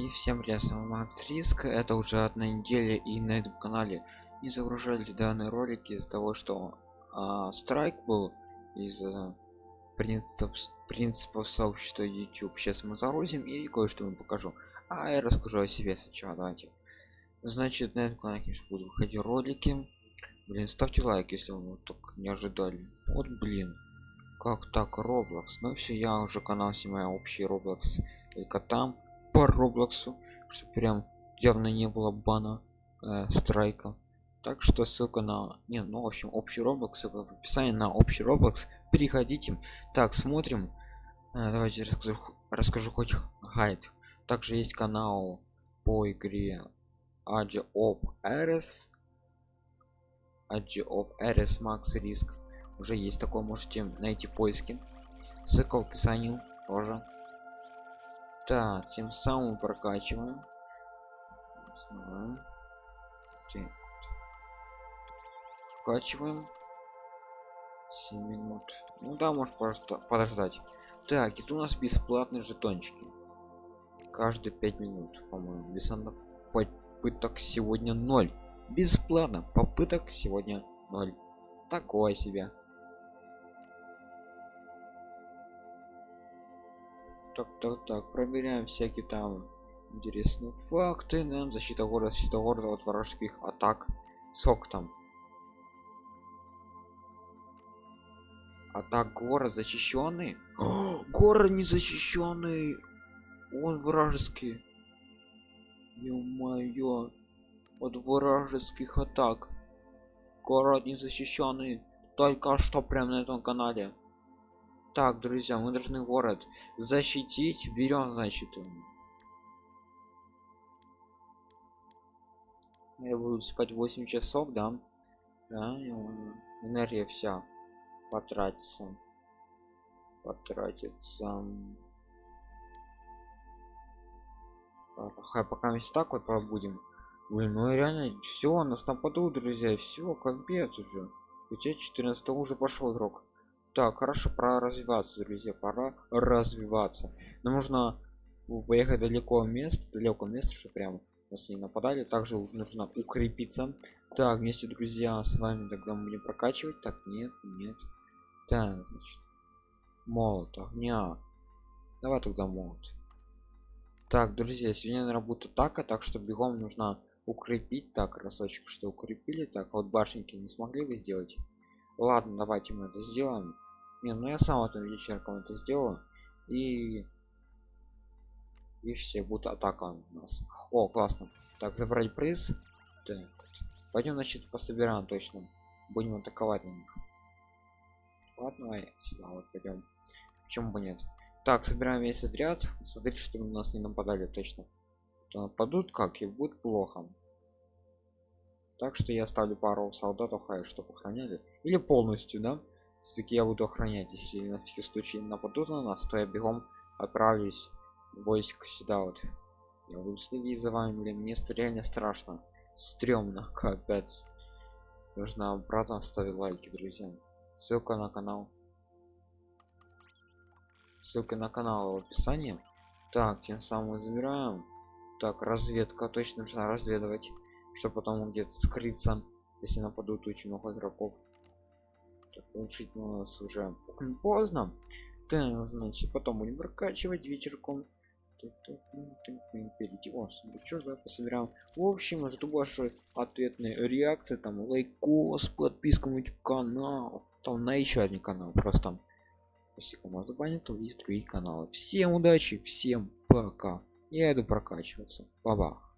И всем привет, с вами Макс Риск. Это уже одна неделя и на этом канале не загружались данные ролики из-за того, что а, страйк был из а, принципов, принципов сообщества YouTube. Сейчас мы загрузим и кое-что вам покажу. А я расскажу о себе сначала, давайте. Значит, на этом канале, конечно, будут выходить ролики. Блин, ставьте лайк, если вы так не ожидали. Вот, блин. Как так, Roblox? Ну все, я уже канал снимаю общий Roblox только там по роблоксу что прям явно не было бана э, страйка. Так что ссылка на не ну в общем общий роблокс в описании на общий роблокс. Переходите. Так смотрим. Э, давайте расскажу расскажу хоть гайд также есть канал по игре Age of RS Age of RS Max Risk уже есть такое можете найти в поиске. Ссылка в описании тоже так тем самым прокачиваем. Прокачиваем. 7 минут. Ну да может подождать. Так это у нас бесплатные жетончики. Каждые 5 минут по-моему. Без попыток сегодня 0 бесплатно попыток сегодня 0 такое себе так так так проверяем всякие там интересные факты нам защита города защита города от вражеских атак. Сок там? Атак город защищенный? Город не защищенный он вражеский. Ё-моё. От вражеских атак. Город не защищенный только что прямо на этом канале так друзья мы должны город защитить. Берем значит я буду спать 8 часов да, да энергия вся потратится. Потратится. Хай, пока мы так вот побудем. Блин, ну реально все нас нападут друзья все капец уже. У тебя 14 уже пошел игрок так хорошо пора развиваться друзья пора развиваться. Нам нужно поехать далеко место далеко место что прям нас не нападали. Также нужно укрепиться. Так вместе друзья с вами тогда мы будем прокачивать. Так нет нет. Так значит молот огня. Давай тогда молот. Так друзья сегодня на работу так а так что бегом нужно укрепить. Так разочек что укрепили. Так вот башенки не смогли бы сделать ладно давайте мы это сделаем не ну я сам этим вечерком это сделаю и и все будет атака у нас. О классно. Так забрать приз. Так пойдем значит пособираем точно. Будем атаковать на них. Ладно сюда вот пойдем. Почему бы нет? Так собираем весь отряд. Смотрите чтобы у нас не нападали точно. То нападут как и будет плохо так что я ставлю пару солдатов хай чтобы охраняли. Или полностью да? Все-таки я буду охранять если на всякий случай нападут на нас то я бегом отправлюсь войск сюда вот. Я буду следить за вами блин мне реально страшно. Стрёмно капец. Нужно обратно ставить лайки друзья. Ссылка на канал. Ссылка на канал в описании. Так тем самым забираем так разведка точно нужно разведывать чтобы потом где-то скрыться если нападут очень много игроков. Так, улучшить у нас уже поздно. Так значит потом будем прокачивать вечерком. Перейти. О сундучок давай пособираем в общем жду ваши ответные реакции там лайкос подписка на YouTube канал. Там на еще один канал просто если кому забанят то есть другие каналы. Всем удачи всем пока. Я иду прокачиваться. Баба